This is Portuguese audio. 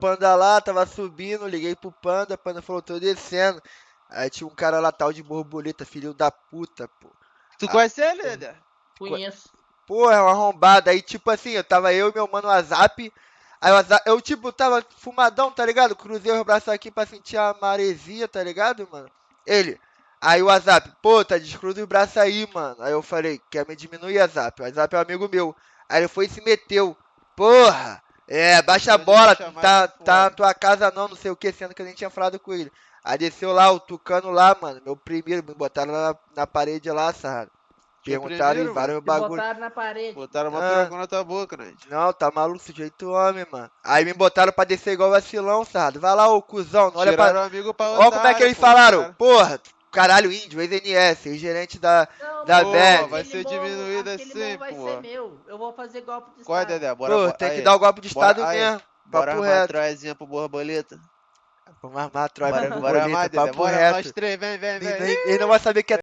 Panda lá, tava subindo, liguei pro Panda, Panda falou, tô descendo. Aí tinha um cara lá, tal de borboleta, filho da puta, pô. Tu conhece ele, Dedé? Conheço. Porra, é uma arrombada. Aí, tipo assim, eu tava eu e meu mano WhatsApp. Aí o WhatsApp- eu, tipo, tava fumadão, tá ligado? Cruzei os braços aqui pra sentir a maresia, tá ligado, mano? Ele. Aí o WhatsApp, pô, tá descruza os braços aí, mano. Aí eu falei, quer me diminuir, WhatsApp? O WhatsApp é um amigo meu. Aí ele foi e se meteu. Porra! É, baixa a bola, tá, tá na tua casa não, não sei o que, sendo que a gente tinha falado com ele. Aí desceu lá, o Tucano lá, mano, meu primeiro, me botaram na, na parede lá, sarrado. Perguntaram e vários bagulho. botaram na parede. Botaram uma Ah. na tua boca, né? Não, tá maluco, sujeito homem, mano. Aí me botaram pra descer igual vacilão, sarado. Vai lá, ô cuzão, não olha pra. Tiraram o amigo pra Olha como é que eles pô, falaram. cara. Porra, caralho, índio, ex-NS, ex-gerente da. Não, Da Bad. vai ser morro- diminuído assim, morro vai pô. ser meu. Eu vou fazer golpe de Qual é, estado. Dedé? Bora, Pô, bora- tem que aí, dar o golpe de bora- estado aí, mesmo. Bora Papo armar a reto. troezinha pro borboleta. Vamos armar a troca Bora, pro bora armar, bonito, Dedé. papo Bora, reto. nós três, vem, vem, vem. ele não vai saber que é